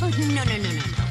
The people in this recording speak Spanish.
No, no, no, no, no.